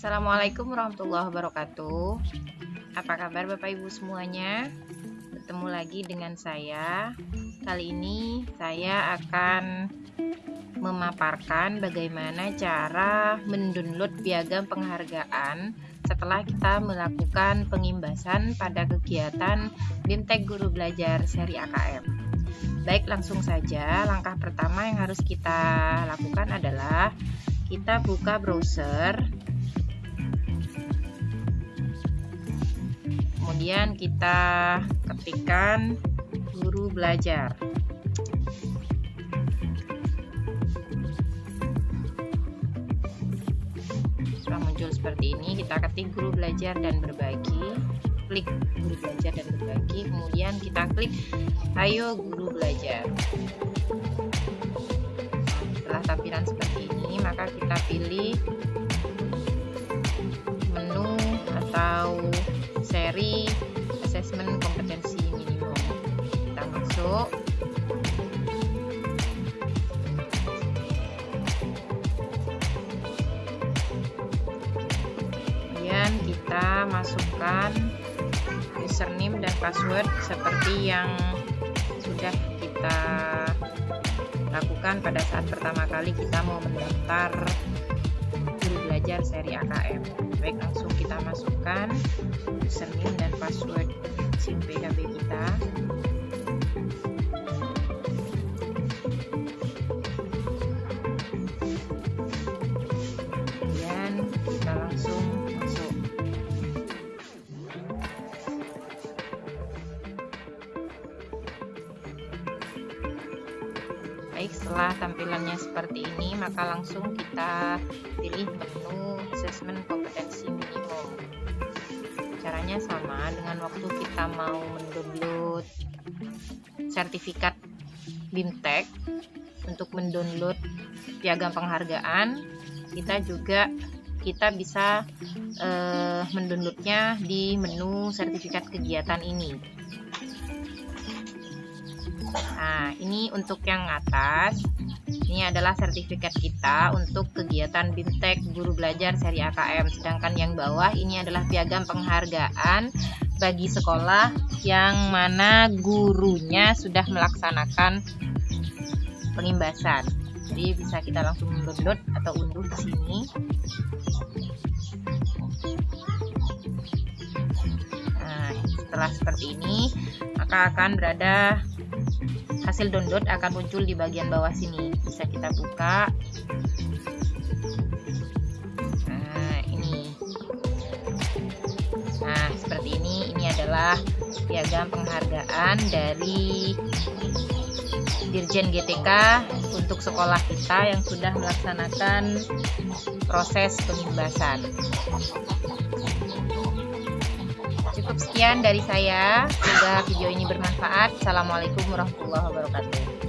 Assalamualaikum warahmatullahi wabarakatuh Apa kabar Bapak Ibu semuanya Bertemu lagi dengan saya Kali ini saya akan memaparkan bagaimana cara mendownload piagam penghargaan setelah kita melakukan pengimbasan pada kegiatan BIMTEK Guru Belajar seri AKM. Baik, langsung saja. Langkah pertama yang harus kita lakukan adalah kita buka browser kemudian kita ketikkan guru belajar. Sudah muncul seperti ini kita ketik guru belajar dan berbagi. Klik guru belajar dan berbagi. Kemudian kita klik ayo guru belajar. Setelah tampilan seperti ini maka kita pilih menu atau kemudian kita masukkan username dan password seperti yang sudah kita lakukan pada saat pertama kali kita mau mendaftar guru belajar seri AKM baik langsung kita masukkan username dan password SIM PKB kita baik setelah tampilannya seperti ini maka langsung kita pilih menu assessment kompetensi minimum. Caranya sama dengan waktu kita mau mendownload sertifikat BIMTEK. Untuk mendownload piagam penghargaan kita juga kita bisa eh, mendownloadnya di menu sertifikat kegiatan ini Nah, ini untuk yang atas. Ini adalah sertifikat kita untuk kegiatan BIMTEK Guru Belajar seri AKM. Sedangkan yang bawah ini adalah piagam penghargaan bagi sekolah yang mana gurunya sudah melaksanakan pengimbasan. Jadi bisa kita langsung download atau unduh di sini. Nah, setelah seperti ini, maka akan berada hasil download akan muncul di bagian bawah sini. Bisa kita buka. Nah ini. Nah seperti ini. Ini adalah piagam penghargaan dari Dirjen GTK untuk sekolah kita yang sudah melaksanakan proses pengimbasan cukup sekian dari saya. Semoga video ini bermanfaat. Assalamualaikum warahmatullahi wabarakatuh